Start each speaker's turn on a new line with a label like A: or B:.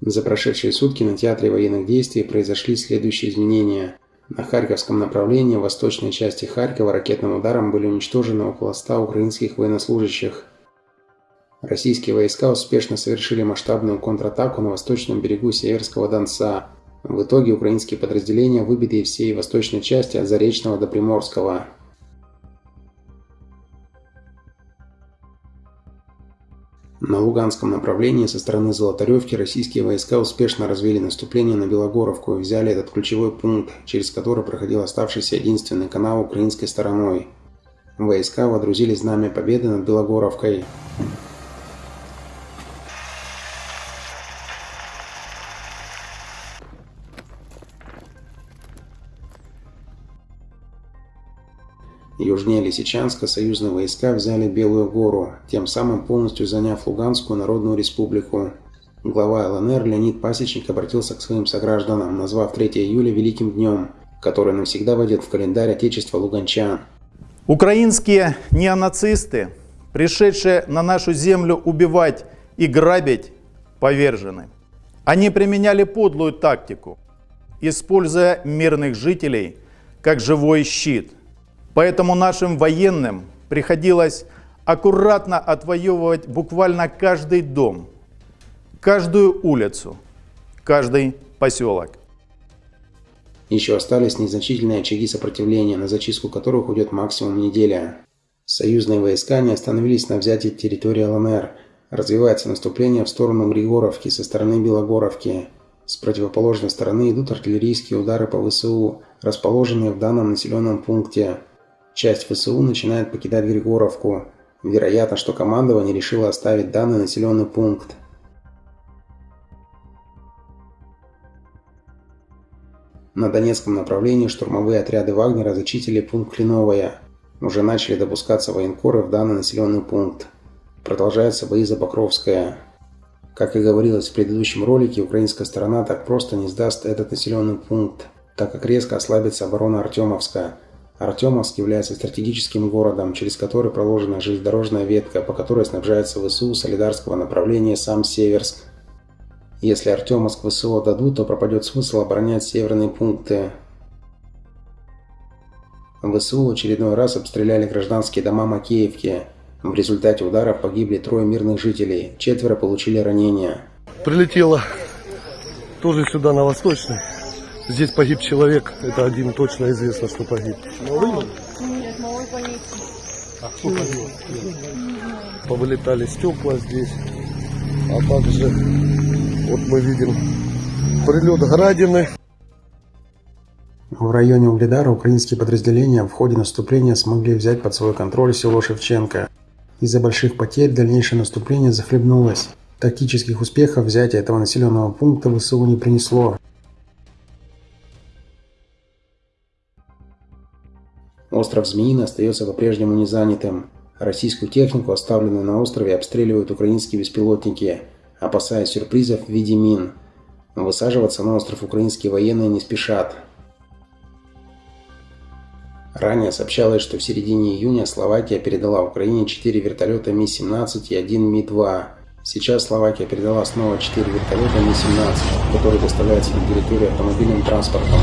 A: За прошедшие сутки на театре военных действий произошли следующие изменения. На Харьковском направлении в восточной части Харькова ракетным ударом были уничтожены около 100 украинских военнослужащих. Российские войска успешно совершили масштабную контратаку на восточном берегу Северского Донца. В итоге украинские подразделения выбиты из всей восточной части от Заречного до Приморского. На Луганском направлении со стороны Золотаревки российские войска успешно развили наступление на Белогоровку и взяли этот ключевой пункт, через который проходил оставшийся единственный канал украинской стороной. Войска водрузили знамя победы над Белогоровкой. Южнее Лисичанска союзные войска взяли Белую гору, тем самым полностью заняв Луганскую Народную Республику. Глава ЛНР Леонид Пасечник обратился к своим согражданам, назвав 3 июля Великим днем, который навсегда войдет в календарь Отечества Луганчан.
B: Украинские неонацисты, пришедшие на нашу землю убивать и грабить, повержены. Они применяли подлую тактику, используя мирных жителей как живой щит – Поэтому нашим военным приходилось аккуратно отвоевывать буквально каждый дом, каждую улицу, каждый поселок.
A: Еще остались незначительные очаги сопротивления, на зачистку которых уйдет максимум неделя. Союзные войска не остановились на взятии территории ЛНР. Развивается наступление в сторону Григоровки со стороны Белогоровки. С противоположной стороны идут артиллерийские удары по ВСУ, расположенные в данном населенном пункте. Часть ВСУ начинает покидать Григоровку. Вероятно, что командование решило оставить данный населенный пункт. На Донецком направлении штурмовые отряды Вагнера зачистили пункт Клиновая. Уже начали допускаться военкоры в данный населенный пункт. Продолжаются бои за Покровское. Как и говорилось в предыдущем ролике, украинская сторона так просто не сдаст этот населенный пункт, так как резко ослабится оборона Артемовска – Артемовск является стратегическим городом, через который проложена железнодорожная ветка, по которой снабжается ВСУ солидарского направления сам Северск. Если Артемовск ВСУ дадут, то пропадет смысл оборонять северные пункты. ВСУ очередной раз обстреляли гражданские дома Макеевки. В результате ударов погибли трое мирных жителей, четверо получили ранения.
C: Прилетело тоже сюда на Восточный. Здесь погиб человек, это один точно известно, что погиб. Новый? Нет, новый погиб. А кто погиб? Повылетали стекла здесь, а также, вот мы видим, прилет градины.
A: В районе Угледара украинские подразделения в ходе наступления смогли взять под свой контроль село Шевченко. Из-за больших потерь дальнейшее наступление захлебнулось. Тактических успехов взятие этого населенного пункта ВСУ не принесло. Остров Змеиный остается по-прежнему незанятым. Российскую технику, оставленную на острове, обстреливают украинские беспилотники, опасаясь сюрпризов в виде мин. Высаживаться на остров украинские военные не спешат. Ранее сообщалось, что в середине июня Словакия передала Украине 4 вертолета Ми-17 и 1 Ми-2. Сейчас Словакия передала снова 4 вертолета Ми-17, которые доставляются на территорию автомобильным транспортом.